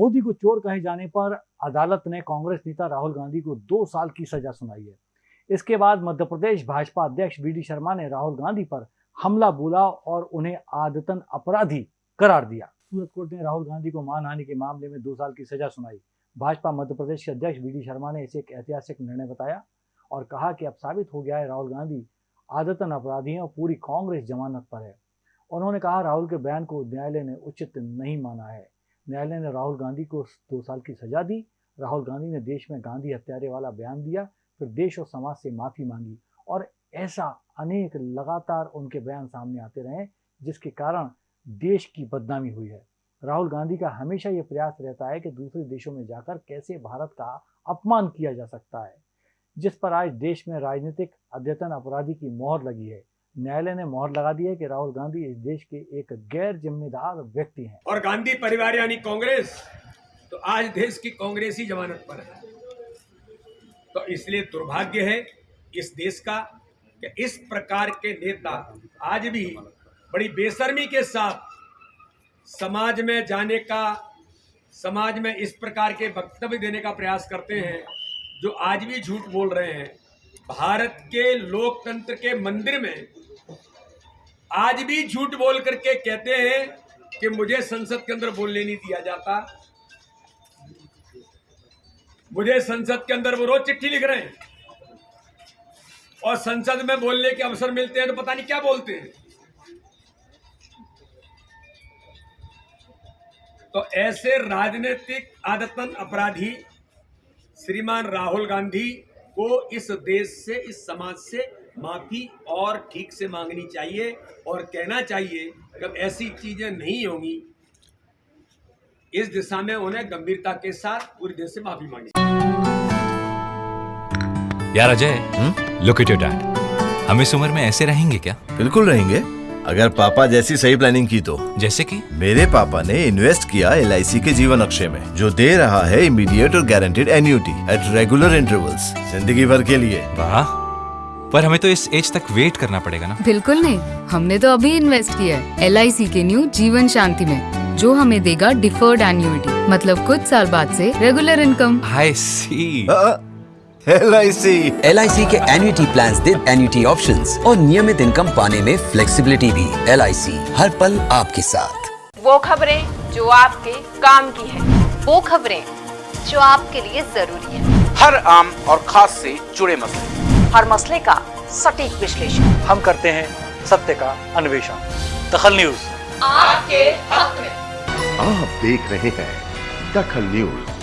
मोदी को चोर कहे जाने पर अदालत ने कांग्रेस नेता राहुल गांधी को दो साल की सजा सुनाई है। इसके बाद मध्य प्रदेश भाजपा अध्यक्ष वी डी शर्मा ने राहुल गांधी पर हमला बोला और उन्हें आदतन अपराधी करार दिया। सूरत कोर्ट ने राहुल गांधी को मानहानि के मामले में दो साल की सजा सुनाई। भाजपा मध्य प्रदेश के अध्यक्ष डी शर्मा ने इसे एक ऐतिहासिक निर्णय बताया और कहा कि अब साबित हो गया है राहुल गांधी आदतन अपराधी हैं और पूरी कांग्रेस जमानत पर है। उन्होंने कहा राहुल के बयान को न्यायालय ने उचित नहीं माना है। न्यायालय ने राहुल गांधी को दो साल की सजा दी। राहुल गांधी ने देश में गांधी हत्यारे वाला बयान दिया, फिर देश और समाज से माफ़ी मांगी और ऐसा अनेक लगातार उनके बयान सामने आते रहे, जिसके कारण देश की बदनामी हुई है। राहुल गांधी का हमेशा ये प्रयास रहता है कि दूसरे देशों में जाकर कैसे भारत का अपमान किया जा सकता है, जिस पर आज देश में राजनीतिक अद्यतन अपराधी की मोहर लगी है। न्यायालय ने मोहर लगा दी है कि राहुल गांधी इस देश के एक गैर जिम्मेदार व्यक्ति हैं। और गांधी परिवार यानी कांग्रेस तो आज देश की कांग्रेस ही जमानत पर है। तो इसलिए दुर्भाग्य है इस देश का कि इस प्रकार के नेता आज भी बड़ी बेशर्मी के साथ समाज में जाने का, समाज में इस प्रकार के वक्तव्य देने का प्रयास करते हैं, जो आज भी झूठ बोल रहे हैं। भारत के लोकतंत्र के मंदिर में आज भी झूठ बोल करके कहते हैं कि मुझे संसद के अंदर बोलने नहीं दिया जाता। मुझे संसद के अंदर वो रोज चिट्ठी लिख रहे हैं। और संसद में बोलने के अवसर मिलते हैं तो पता नहीं क्या बोलते हैं। तो ऐसे राजनीतिक आदतन अपराधी श्रीमान राहुल गांधी को इस देश से, इस समाज से माफ़ी और ठीक से मांगनी चाहिए और कहना चाहिए कि ऐसी चीज़ें नहीं होंगी इस दिशा में उन्हें गंभीरता के साथ पूरे देश से माफ़ी मांगी यार Ajay look at your dad हम इस उम्र में ऐसे रहेंगे क्या? बिल्कुल रहेंगे। अगर पापा जैसी सही प्लानिंग की तो। जैसे कि? मेरे पापा ने इन्वेस्ट किया एलआईसी के जीवन अक्षय में जो दे रहा है इमीडिएट और guaranteed annuity at regular intervals ज़िंदगी भर के लिए। वाह। पर हमें तो इस एज तक वेट करना पड़ेगा ना। बिल्कुल नहीं। हमने तो अभी इन्वेस्ट किया है एलआईसी के न्यू जीवन शांति में जो हमें देगा डिफर्ड एन्यूटी मतलब कुछ साल बाद से regular income I C L I C L के एन्युटी प्लान दे एन्युटी ऑप्शन और नियमित इनकम पाने में फ्लेक्सीबिलिटी भी एल हर पल आपके साथ। वो खबरें जो आपके काम की है वो खबरें जो आपके लिए ज़रूरी है। हर आम और खास से जुड़े मसले। हर मसले का सटीक विश्लेषण। हम करते हैं सत्य का अन्वेषण। दखल न्यूज़। आपके हक में। आप देख रहे हैं दखल न्यूज़।